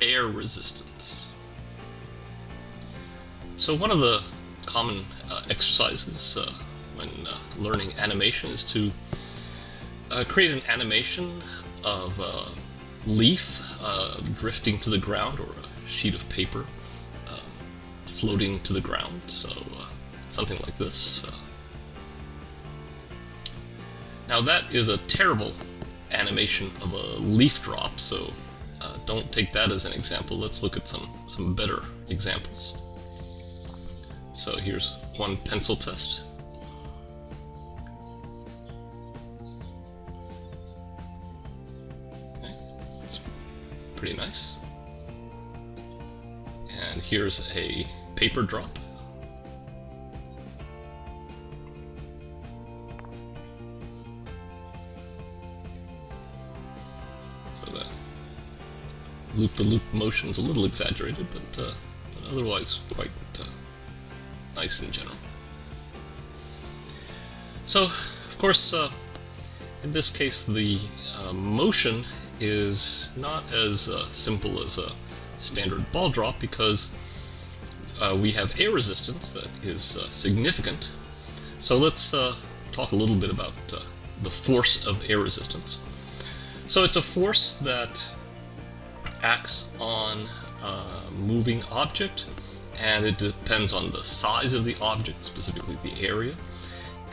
air resistance. So one of the common uh, exercises uh, when uh, learning animation is to uh, create an animation of a leaf uh, drifting to the ground or a sheet of paper uh, floating to the ground. So something like this. Now that is a terrible animation of a leaf drop, so uh, don't take that as an example. Let's look at some, some better examples. So here's one pencil test. Okay, that's pretty nice. And here's a paper drop. Loop-the-loop -loop motion's a little exaggerated, but, uh, but otherwise quite uh, nice in general. So, of course, uh, in this case, the uh, motion is not as uh, simple as a standard ball drop because uh, we have air resistance that is significant. So let's talk a little bit about the force of air resistance. So it's a force that acts on a moving object, and it depends on the size of the object, specifically the area,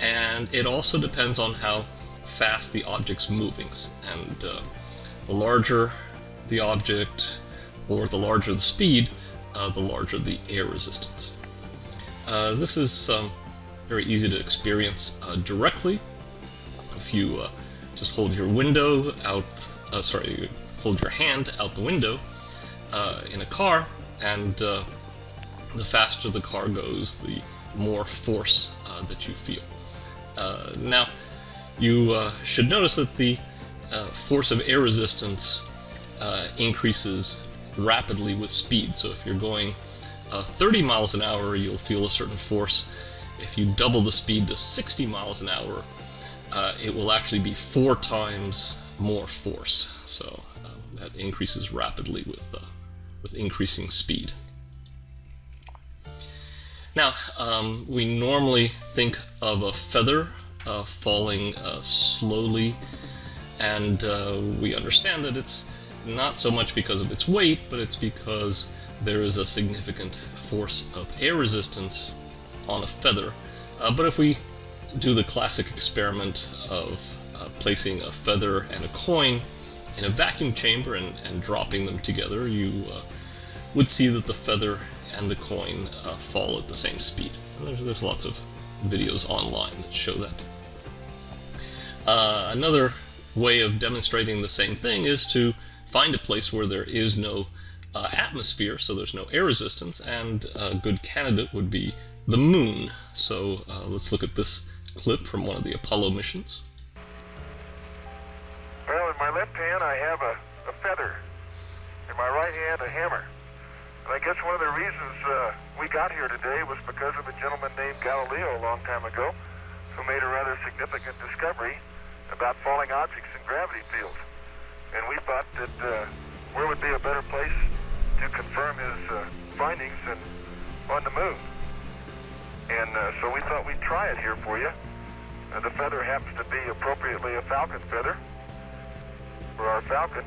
and it also depends on how fast the object's moving. And uh, the larger the object, or the larger the speed, uh, the larger the air resistance. Uh, this is um, very easy to experience uh, directly. If you uh, just hold your window out, uh, sorry, hold your hand out the window uh, in a car, and uh, the faster the car goes, the more force uh, that you feel. Uh, now, you uh, should notice that the uh, force of air resistance increases rapidly with speed. So if you're going 30 miles an hour, you'll feel a certain force. If you double the speed to 60 miles an hour, it will actually be four times more force. So that increases rapidly with, uh, with increasing speed. Now, um, we normally think of a feather uh, falling uh, slowly, and uh, we understand that it's not so much because of its weight, but it's because there is a significant force of air resistance on a feather. Uh, but if we do the classic experiment of uh, placing a feather and a coin in a vacuum chamber and, and dropping them together, you uh, would see that the feather and the coin uh, fall at the same speed. There's, there's, lots of videos online that show that. Uh, another way of demonstrating the same thing is to find a place where there is no uh, atmosphere, so there's no air resistance, and a good candidate would be the moon. So uh, let's look at this clip from one of the Apollo missions. Hand, a hammer. And I guess one of the reasons uh, we got here today was because of a gentleman named Galileo a long time ago who made a rather significant discovery about falling objects in gravity fields. And we thought that uh, where would be a better place to confirm his uh, findings than on the moon. And uh, so we thought we'd try it here for you. Uh, the feather happens to be appropriately a falcon feather for our Falcon.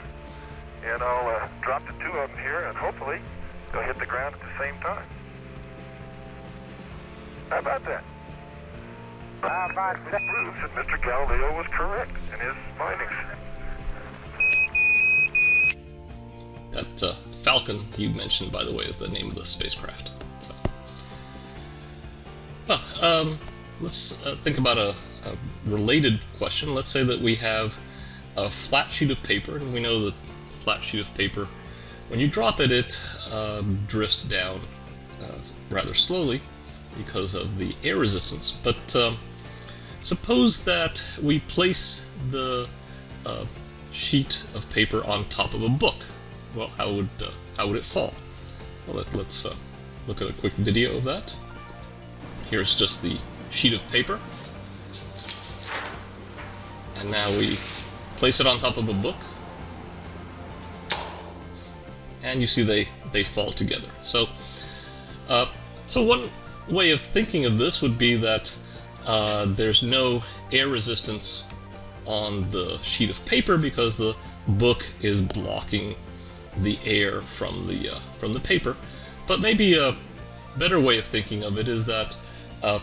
And I'll uh, drop the two of them here, and hopefully they'll hit the ground at the same time. How about that? How about that? proves that Mr. Galileo was correct in his findings. That uh, Falcon you mentioned, by the way, is the name of the spacecraft. So. Well, um, let's uh, think about a, a related question. Let's say that we have a flat sheet of paper, and we know that flat sheet of paper, when you drop it, it uh, drifts down uh, rather slowly because of the air resistance. But um, suppose that we place the uh, sheet of paper on top of a book. Well, how would uh, how would it fall? Well, let, us uh, look at a quick video of that. Here's just the sheet of paper. And now we place it on top of a book. And you see they, they fall together. So, uh, so one way of thinking of this would be that uh, there's no air resistance on the sheet of paper because the book is blocking the air from the uh, from the paper. But maybe a better way of thinking of it is that uh,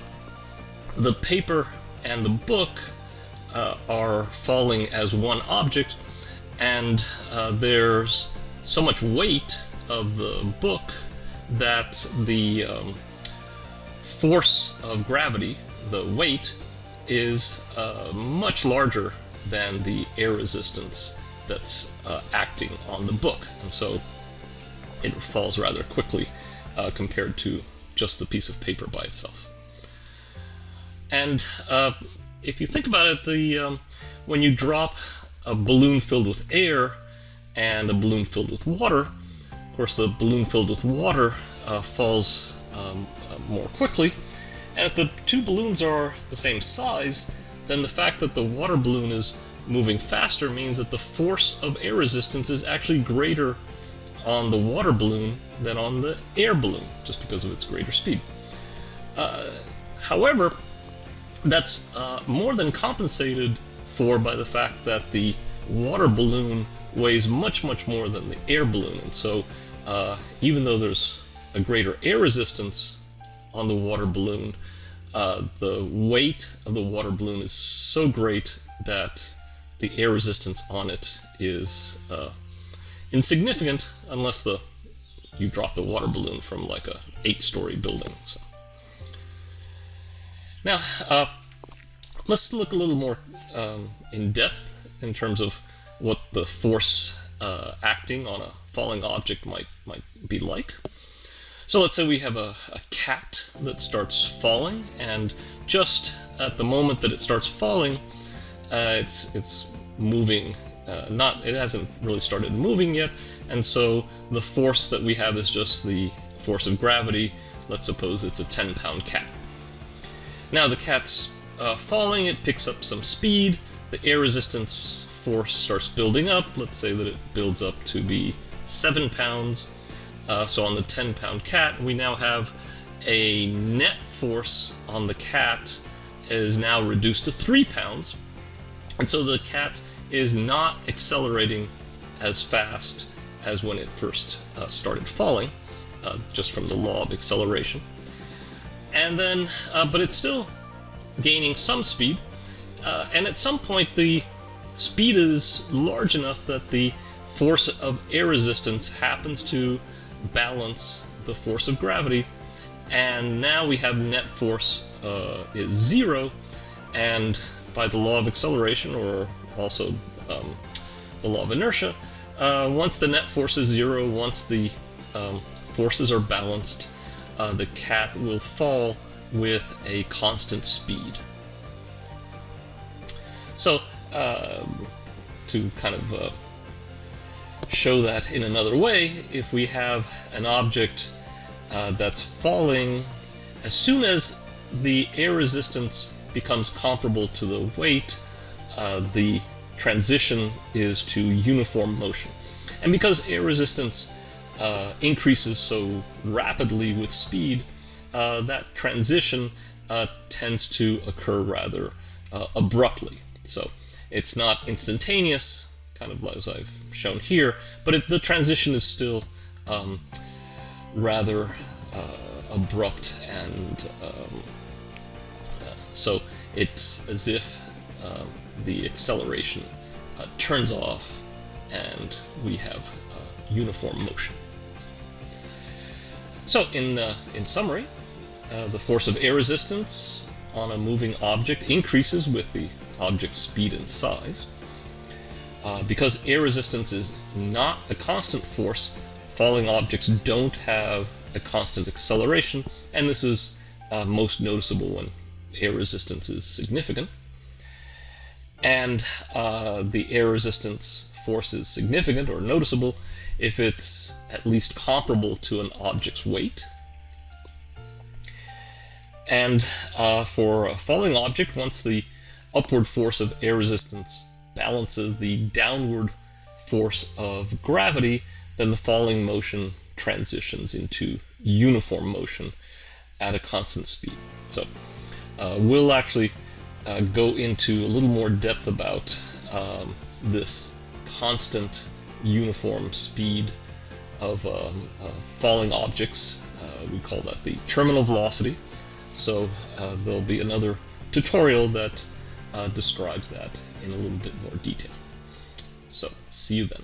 the paper and the book uh, are falling as one object, and uh, there's so much weight of the book that the um, force of gravity, the weight, is uh, much larger than the air resistance that's uh, acting on the book. And so it falls rather quickly uh, compared to just the piece of paper by itself. And uh, if you think about it, the um, when you drop a balloon filled with air and a balloon filled with water, of course the balloon filled with water uh, falls um, uh, more quickly. And if the two balloons are the same size, then the fact that the water balloon is moving faster means that the force of air resistance is actually greater on the water balloon than on the air balloon, just because of its greater speed. Uh, however, that's uh, more than compensated for by the fact that the water balloon weighs much, much more than the air balloon. And so, uh, even though there's a greater air resistance on the water balloon, uh, the weight of the water balloon is so great that the air resistance on it is uh, insignificant unless the you drop the water balloon from like a eight-story building. So. Now, uh, let's look a little more um, in depth in terms of what the force uh, acting on a falling object might might be like. So let's say we have a, a cat that starts falling, and just at the moment that it starts falling, uh, it's it's moving. Uh, not it hasn't really started moving yet, and so the force that we have is just the force of gravity. Let's suppose it's a 10-pound cat. Now the cat's uh, falling, it picks up some speed. The air resistance force starts building up. Let's say that it builds up to be seven pounds. Uh, so on the 10-pound cat, we now have a net force on the cat is now reduced to three pounds. And so the cat is not accelerating as fast as when it first uh, started falling, uh, just from the law of acceleration. And then, uh, but it's still gaining some speed, uh, and at some point the speed is large enough that the force of air resistance happens to balance the force of gravity, and now we have net force uh, is zero, and by the law of acceleration, or also um, the law of inertia, uh, once the net force is zero, once the um, forces are balanced, uh, the cat will fall with a constant speed. Um, to kind of uh, show that in another way, if we have an object uh, that's falling, as soon as the air resistance becomes comparable to the weight, uh, the transition is to uniform motion. And because air resistance uh, increases so rapidly with speed, uh, that transition uh, tends to occur rather uh, abruptly. So it's not instantaneous, kind of as I've shown here, but it, the transition is still um, rather uh, abrupt and um, so it's as if um, the acceleration uh, turns off and we have uh, uniform motion. So in, uh, in summary, uh, the force of air resistance on a moving object increases with the object's speed and size. Uh, because air resistance is not a constant force, falling objects don't have a constant acceleration, and this is uh, most noticeable when air resistance is significant. And uh, the air resistance force is significant or noticeable if it's at least comparable to an object's weight. And uh, for a falling object, once the upward force of air resistance balances the downward force of gravity, then the falling motion transitions into uniform motion at a constant speed. So uh, we'll actually uh, go into a little more depth about um, this constant uniform speed of um, uh, falling objects. Uh, we call that the terminal velocity. So uh, there'll be another tutorial that uh, describes that in a little bit more detail. So see you then.